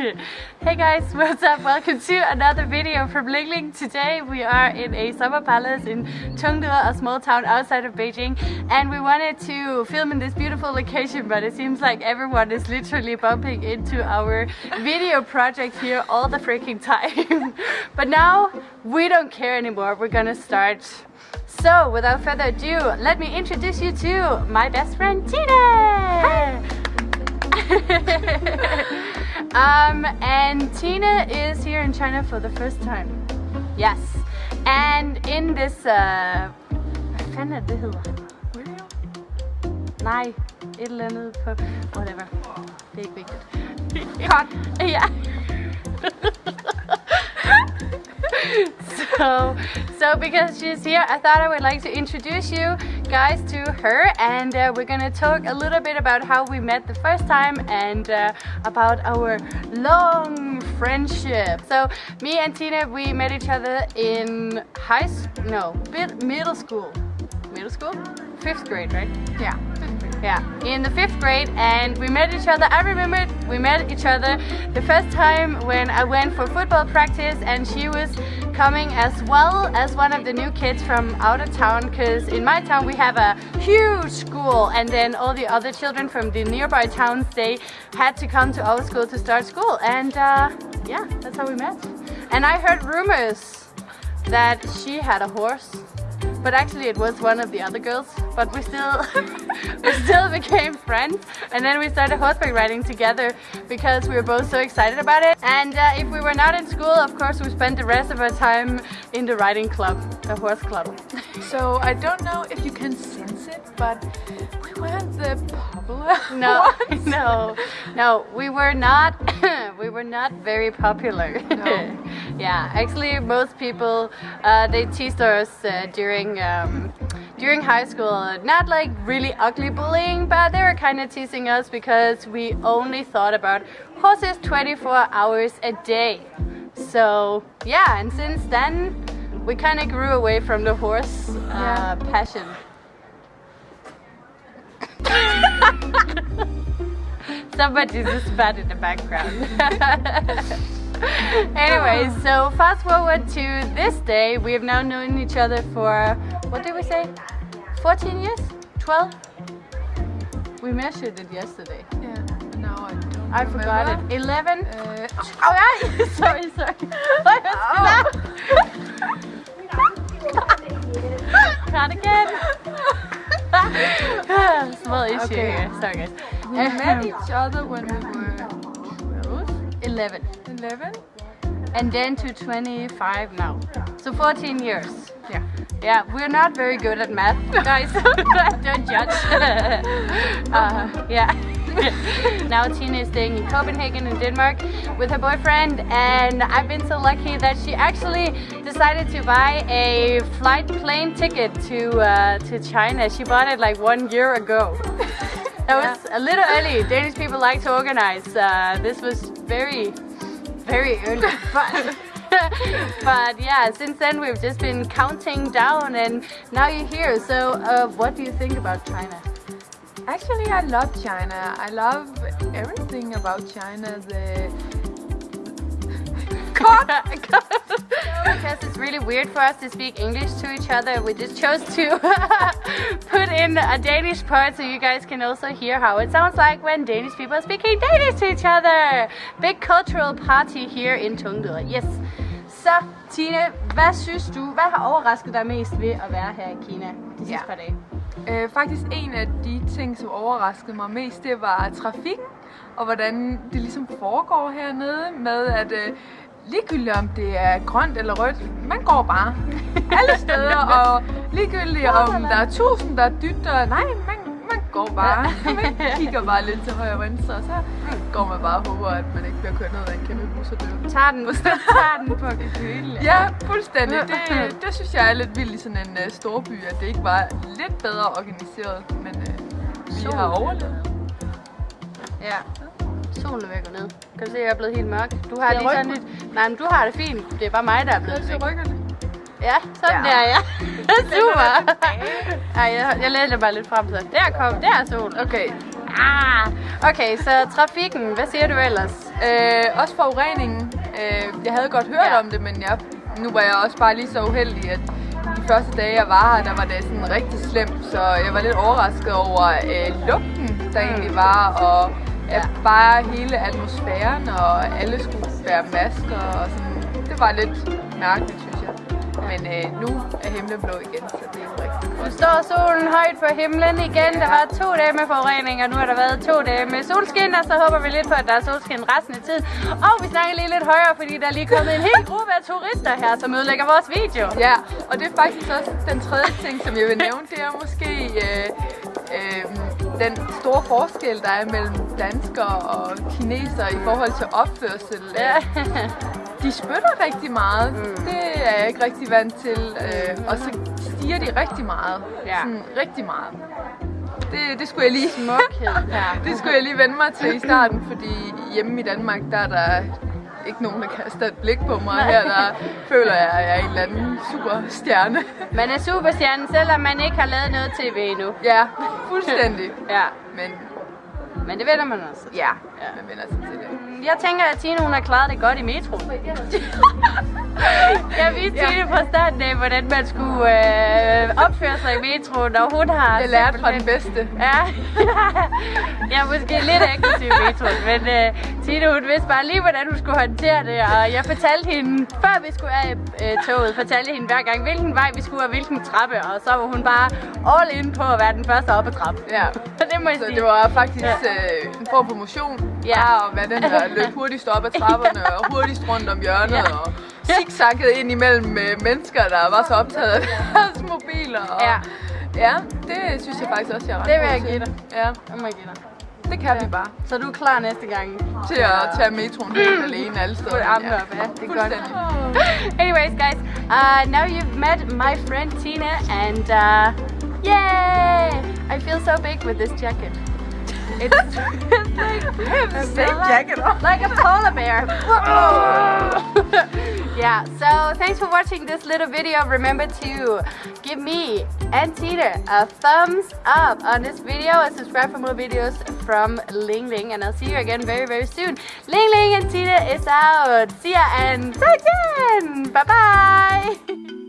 hey guys, what's up? Welcome to another video from Ling Ling. Today we are in a summer palace in Chengde, a small town outside of Beijing and we wanted to film in this beautiful location but it seems like everyone is literally bumping into our video project here all the freaking time. but now we don't care anymore, we're gonna start so without further ado, let me introduce you to my best friend Tina! um, and Tina is here in China for the first time. Yes. And in this... Uh, hvad fanden er det hedder? Nej, et eller andet på... Whatever. Det er ikke vigtigt. Ja. so, so because she's here, I thought I would like to introduce you guys to her and uh, we're gonna talk a little bit about how we met the first time and uh, about our long friendship. So me and Tina, we met each other in high school, no, middle school. Middle school? Fifth grade, right? Yeah. Yeah, in the fifth grade and we met each other. I remember we met each other the first time when I went for football practice and she was coming as well as one of the new kids from out of town because in my town we have a huge school and then all the other children from the nearby towns they had to come to our school to start school and uh, yeah, that's how we met. And I heard rumors that she had a horse but actually it was one of the other girls but we still we still became friends. And then we started horseback riding together because we were both so excited about it. And uh, if we were not in school of course we spent the rest of our time in the riding club the horse club. So I don't know if you can sense it but we weren't the popular no no no we were not we were not very popular. No. yeah actually most people uh, they teased us uh, during um, during high school, not like really ugly bullying, but they were kind of teasing us because we only thought about horses 24 hours a day. So yeah, and since then we kind of grew away from the horse uh, yeah. passion. Somebody just bad in the background. anyway, so fast forward to this day. We have now known each other for, what did we say? 14 years? 12? We measured it yesterday. Yeah, now I don't I remember. forgot it. 11? Uh, oh, yeah. sorry, sorry. Oh. Not again. Small issue okay. here. Sorry, guys. We met each other when we were 12? 11. 11? And then to 25 now. So 14 years. Yeah. Yeah, we're not very good at math, guys. Don't judge. uh, yeah. now Tina is staying in Copenhagen in Denmark with her boyfriend and I've been so lucky that she actually decided to buy a flight plane ticket to uh, to China. She bought it like one year ago. That was a little early. Danish people like to organize. Uh, this was very, very early. But but yeah, since then we've just been counting down and now you're here. So uh, what do you think about China? Actually, I love China. I love everything about China. The it's really weird for us to speak English to each other, we just chose to put in a Danish part so you guys can also hear how it sounds like when Danish people are speaking Danish to each other. Big cultural party here in Chengde. Yes. Så Tine, hvad synes du, hvad har overrasket dig mest ved at være her i Kina de sidste ja. par dage? Øh, faktisk en af de ting, som overraskede mig mest, det var trafikken, og hvordan det ligesom foregår hernede med, at øh, ligegyldigt om det er grønt eller rødt, man går bare alle steder, og ligegyldigt om der er tusind, der dytter, nej, man, man går bare, man kigger bare lidt til højre og venstre, og så går man bare og håber, at man ikke bliver kørt ned af en kæmpe bus og dør. Tager den, tager den på kalkylen. Ja, fuldstændig. Det, det synes jeg er lidt vildt i sådan en uh, storby, at det ikke var lidt bedre organiseret, men uh, vi har overlevet. Ja. Solen er ved at gå ned. Kan du se, at jeg er blevet helt mørk? Du har lige sådan lidt... Nej, men du har det fint. Det er bare mig, der er blevet væk. rykkerne. Ja, sådan ja. der, ja. Super. Ej, jeg, jeg læser bare lidt frem så. Der kom, der er sol. Okay, Ah, okay, så trafikken, hvad siger du ellers? Øh, også forureningen. Øh, jeg havde godt hørt Ja. om det, men jeg, nu var jeg også bare lige så uheldig, at de første dage, jeg var her, der var det sådan rigtig slemt, så jeg var lidt overrasket over øh, lugten, der egentlig var, og Ja. bare hele atmosfæren, og alle skulle bære masker, og sådan. Det var lidt mærkeligt, synes jeg. Men øh, nu er himlen blå igen, så det er jo rigtig Nu godt. står solen højt på himlen igen. Der var to dage med forurening, og nu har der været to dage med solskin, og så håber vi lidt på, at der er solskin resten af tiden. Og vi snakker lige lidt højere, fordi der er lige kommet en hel gruppe af turister her, som ødelægger vores video. Ja, og det er faktisk også den tredje ting, som jeg vil nævne, det er måske øh, øh, den store forskel, der er mellem danskere og kinesere i forhold til opførsel. Ja. De spytter rigtig meget. Mm. Det er jeg ikke rigtig vant til. Øh, og så stiger de rigtig meget. Ja. Sådan rigtig meget. Det, det skulle jeg lige... Smukhed her. det skulle jeg lige vende mig til i starten, fordi hjemme i Danmark, der er der ikke nogen, der kaster et blik på mig. Her der føler jeg, at jeg er en eller anden superstjerne. Man er superstjerne, selvom man ikke har lavet noget tv endnu. Ja, fuldstændig. Ja, Men men det vender man også. ja, man vender sig til det. Jeg tænker, at Tine hun har klaret det godt i metroen. Jeg viste Ja. Fra starten af, hvordan man skulle øh, opføre sig i metroen, og hun har... Jeg lærte fra den bedste. Ja, jeg er måske lidt aggressiv i metroen, men øh, Tine hun vidste bare lige, hvordan hun skulle håndtere det, og jeg fortalte hende, før vi skulle af øh, toget, fortalte hende hver gang, hvilken vej vi skulle, og hvilken trappe, og så var hun bare all in på at være den første op ad trappen. Ja. det må jeg Så sige. det var faktisk øh, en form for motion. Ja. Bare at være den, der løb hurtigst op ad trapperne og hurtigst rundt om hjørnet Ja. og zigzaggede ind imellem øh, mennesker, der var så optaget af deres mobiler. Og, Ja. ja, det synes jeg faktisk også, jeg er ret Det vil jeg give dig. Ja, Det må jeg give dig. det kan vi bare. Så du er klar næste gang? Til at tage metroen helt alene alle steder. Put armene op, ja. Det er godt. Anyways, guys, uh, now you've met my friend Tina, and uh, yay! I feel so big with this jacket. It's, it's like feel like- jacket on. like a polar bear. yeah. So thanks for watching this little video. Remember to give me and Tina a thumbs up on this video and subscribe for more videos from Ling Ling. And I'll see you again very very soon. Ling Ling and Tina is out. See ya and 再见. Bye bye.